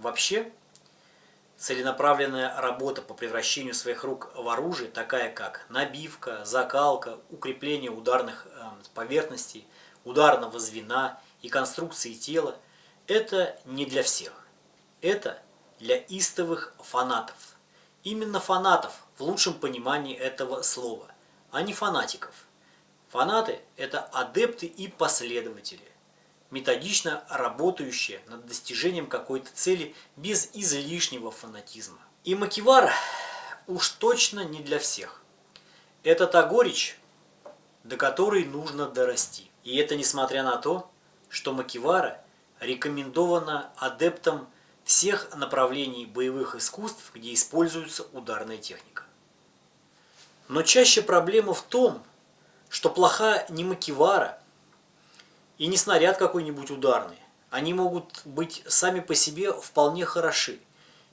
Вообще, целенаправленная работа по превращению своих рук в оружие, такая как набивка, закалка, укрепление ударных э, поверхностей, ударного звена и конструкции тела, это не для всех. Это для истовых фанатов. Именно фанатов в лучшем понимании этого слова, а не фанатиков. Фанаты – это адепты и последователи методично работающая над достижением какой-то цели без излишнего фанатизма. И Макивара уж точно не для всех. Это та горечь, до которой нужно дорасти. И это несмотря на то, что Макивара рекомендована адептам всех направлений боевых искусств, где используется ударная техника. Но чаще проблема в том, что плоха не Макивара, и не снаряд какой-нибудь ударный. Они могут быть сами по себе вполне хороши.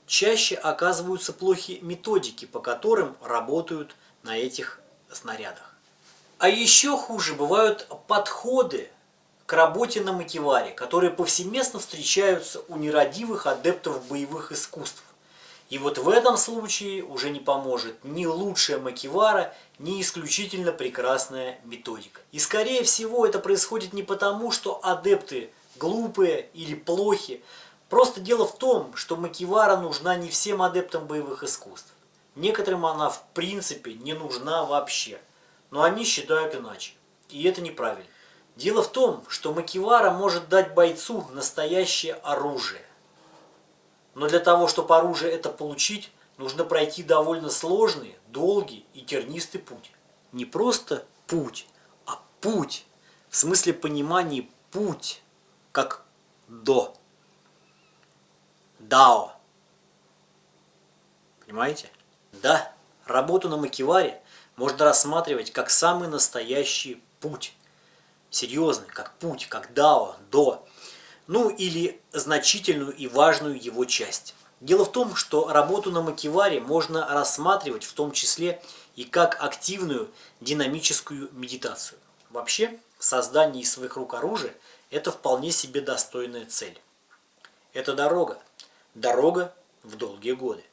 Чаще оказываются плохи методики, по которым работают на этих снарядах. А еще хуже бывают подходы к работе на макеваре, которые повсеместно встречаются у нерадивых адептов боевых искусств. И вот в этом случае уже не поможет ни лучшая макевара, ни исключительно прекрасная методика. И скорее всего это происходит не потому, что адепты глупые или плохи. Просто дело в том, что макевара нужна не всем адептам боевых искусств. Некоторым она в принципе не нужна вообще. Но они считают иначе. И это неправильно. Дело в том, что макевара может дать бойцу настоящее оружие. Но для того, чтобы оружие это получить, нужно пройти довольно сложный, долгий и тернистый путь. Не просто путь, а путь. В смысле понимания путь, как до. Дао. Понимаете? Да, работу на макеваре можно рассматривать как самый настоящий путь. Серьезный, как путь, как дао, до ну или значительную и важную его часть. Дело в том, что работу на макеваре можно рассматривать в том числе и как активную динамическую медитацию. Вообще, создание из своих рук оружия – это вполне себе достойная цель. Это дорога. Дорога в долгие годы.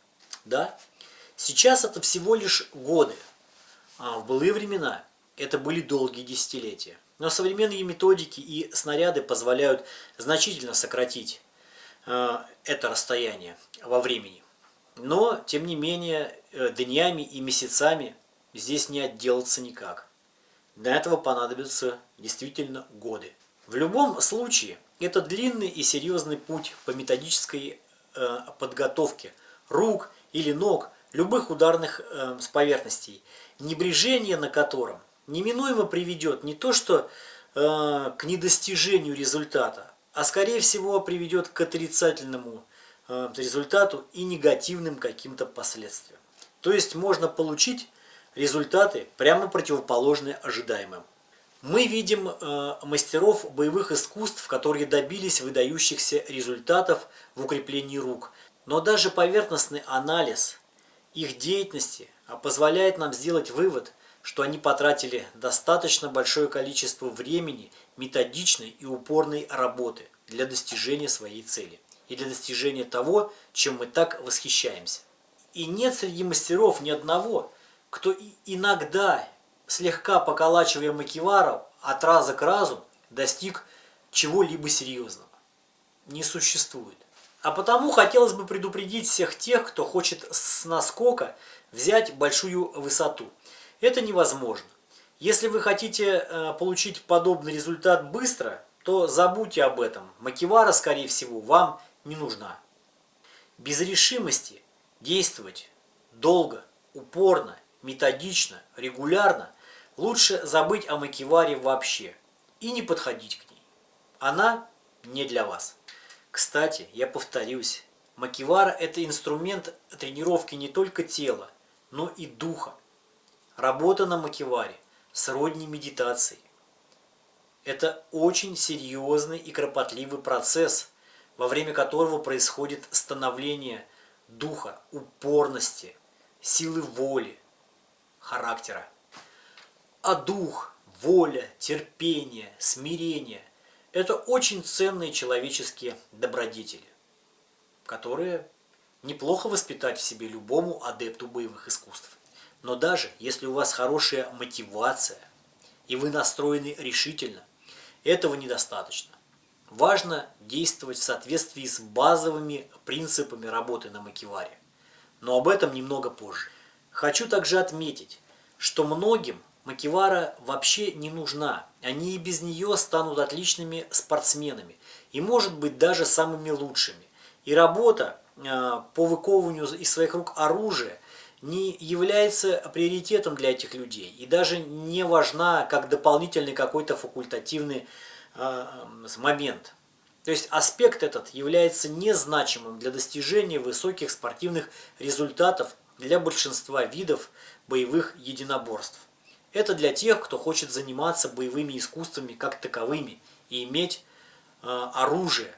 Да? Сейчас это всего лишь годы. А в былые времена это были долгие десятилетия. Но современные методики и снаряды позволяют значительно сократить э, это расстояние во времени. Но, тем не менее, э, днями и месяцами здесь не отделаться никак. Для этого понадобятся действительно годы. В любом случае, это длинный и серьезный путь по методической э, подготовке рук или ног, любых ударных э, поверхностей, небрежение на котором неминуемо приведет не то что э, к недостижению результата, а скорее всего приведет к отрицательному э, результату и негативным каким-то последствиям. То есть можно получить результаты прямо противоположные ожидаемым. Мы видим э, мастеров боевых искусств, которые добились выдающихся результатов в укреплении рук. Но даже поверхностный анализ их деятельности позволяет нам сделать вывод – что они потратили достаточно большое количество времени, методичной и упорной работы для достижения своей цели и для достижения того, чем мы так восхищаемся. И нет среди мастеров ни одного, кто иногда, слегка поколачивая макивару, от раза к разу достиг чего-либо серьезного. Не существует. А потому хотелось бы предупредить всех тех, кто хочет с наскока взять большую высоту – это невозможно. Если вы хотите э, получить подобный результат быстро, то забудьте об этом. Макивара, скорее всего, вам не нужна. Без решимости действовать долго, упорно, методично, регулярно лучше забыть о макиваре вообще и не подходить к ней. Она не для вас. Кстати, я повторюсь, макивара – это инструмент тренировки не только тела, но и духа. Работа на макеваре сродни медитации. Это очень серьезный и кропотливый процесс, во время которого происходит становление духа, упорности, силы воли, характера. А дух, воля, терпение, смирение – это очень ценные человеческие добродетели. которые неплохо воспитать в себе любому адепту боевых искусств. Но даже если у вас хорошая мотивация и вы настроены решительно, этого недостаточно. Важно действовать в соответствии с базовыми принципами работы на макеваре. Но об этом немного позже. Хочу также отметить, что многим макевара вообще не нужна. Они и без нее станут отличными спортсменами и, может быть, даже самыми лучшими. И работа э, по выковыванию из своих рук оружия не является приоритетом для этих людей и даже не важна как дополнительный какой-то факультативный э, момент. То есть аспект этот является незначимым для достижения высоких спортивных результатов для большинства видов боевых единоборств. Это для тех, кто хочет заниматься боевыми искусствами как таковыми и иметь э, оружие.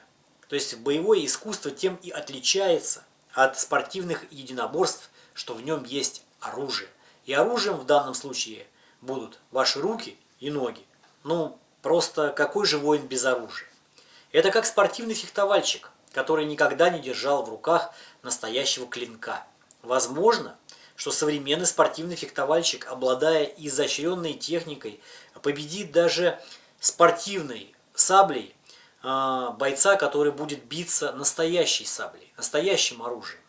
То есть боевое искусство тем и отличается от спортивных единоборств, что в нем есть оружие. И оружием в данном случае будут ваши руки и ноги. Ну, просто какой же воин без оружия? Это как спортивный фехтовальщик, который никогда не держал в руках настоящего клинка. Возможно, что современный спортивный фехтовальщик, обладая изощренной техникой, победит даже спортивной саблей а, бойца, который будет биться настоящей саблей, настоящим оружием.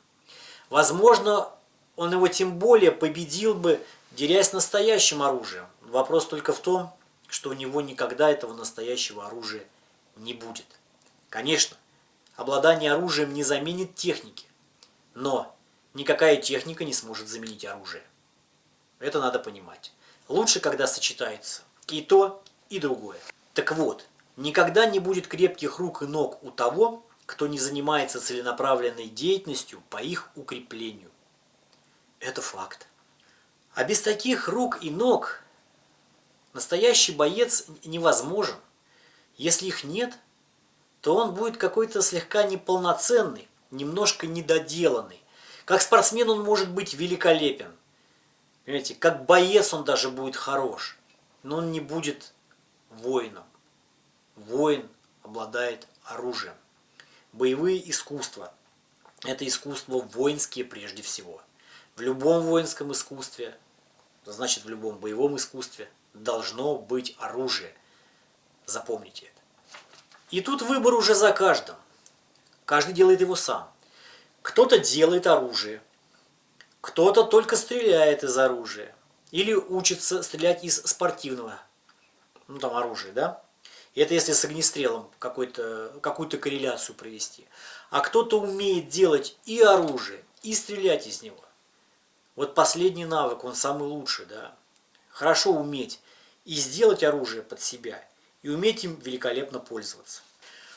Возможно, он его тем более победил бы, дерясь настоящим оружием. Вопрос только в том, что у него никогда этого настоящего оружия не будет. Конечно, обладание оружием не заменит техники, но Никакая техника не сможет заменить оружие. Это надо понимать. Лучше, когда сочетается и то, и другое. Так вот, никогда не будет крепких рук и ног у того, кто не занимается целенаправленной деятельностью по их укреплению. Это факт. А без таких рук и ног настоящий боец невозможен. Если их нет, то он будет какой-то слегка неполноценный, немножко недоделанный, как спортсмен он может быть великолепен. Понимаете, как боец он даже будет хорош. Но он не будет воином. Воин обладает оружием. Боевые искусства – это искусства воинские прежде всего. В любом воинском искусстве, значит в любом боевом искусстве, должно быть оружие. Запомните это. И тут выбор уже за каждым. Каждый делает его сам. Кто-то делает оружие, кто-то только стреляет из оружия. Или учится стрелять из спортивного ну, там, оружия, да? И это если с огнестрелом какую-то корреляцию провести. А кто-то умеет делать и оружие, и стрелять из него. Вот последний навык, он самый лучший, да? Хорошо уметь и сделать оружие под себя, и уметь им великолепно пользоваться.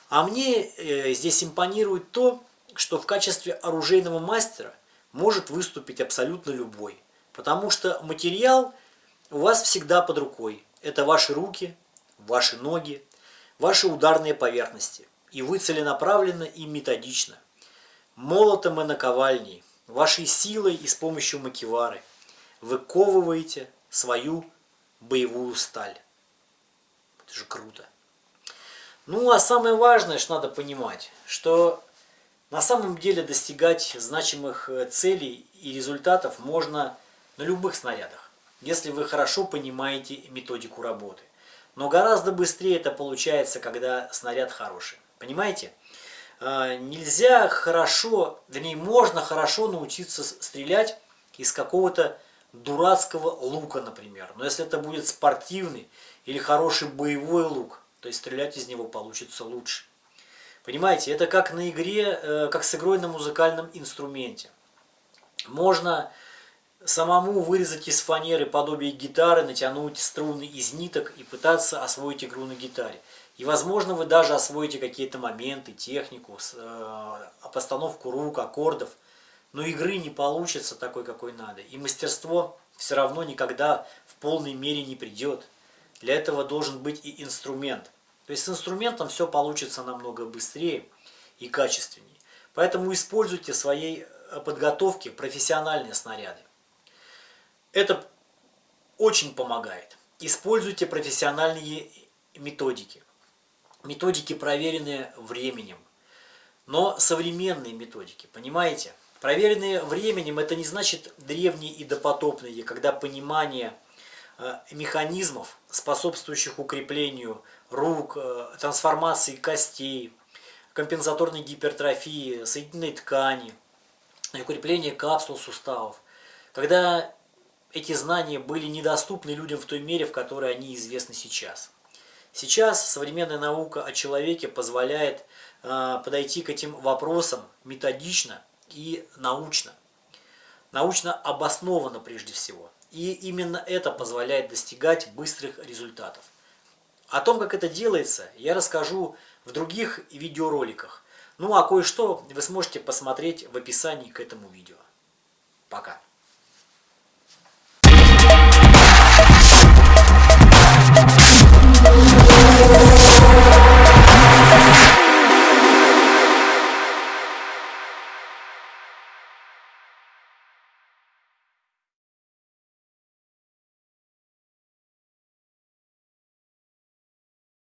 А мне э, здесь импонирует то, что в качестве оружейного мастера может выступить абсолютно любой. Потому что материал у вас всегда под рукой. Это ваши руки, ваши ноги, ваши ударные поверхности. И вы целенаправленно и методично, молотом и наковальней, вашей силой и с помощью макевары выковываете свою боевую сталь. Это же круто. Ну а самое важное, что надо понимать, что на самом деле достигать значимых э, целей и результатов можно на любых снарядах, если вы хорошо понимаете методику работы. Но гораздо быстрее это получается, когда снаряд хороший. Понимаете? А, нельзя хорошо, вернее, можно хорошо научиться стрелять из какого-то дурацкого лука, например. Но если это будет спортивный или хороший боевой лук, то есть стрелять из него получится лучше. Понимаете, это как на игре, э, как с игрой на музыкальном инструменте. Можно самому вырезать из фанеры подобие гитары, натянуть струны из ниток и пытаться освоить игру на гитаре. И, возможно, вы даже освоите какие-то моменты, технику, э, постановку рук, аккордов. Но игры не получится такой, какой надо. И мастерство все равно никогда в полной мере не придет. Для этого должен быть и инструмент – то есть с инструментом все получится намного быстрее и качественнее. Поэтому используйте в своей э, подготовке профессиональные снаряды. Это очень помогает. Используйте профессиональные методики. Методики, проверенные временем. но современные методики, понимаете? Проверенные временем это не значит древние и допотопные, когда понимание э, механизмов, способствующих укреплению рук, э, трансформации костей, компенсаторной гипертрофии, соединительной ткани, укрепление капсул суставов, когда эти знания были недоступны людям в той мере, в которой они известны сейчас. Сейчас современная наука о человеке позволяет э, подойти к этим вопросам методично и научно. Научно обоснованно прежде всего. И именно это позволяет достигать быстрых результатов. О том, как это делается, я расскажу в других видеороликах. Ну а кое-что вы сможете посмотреть в описании к этому видео. Пока.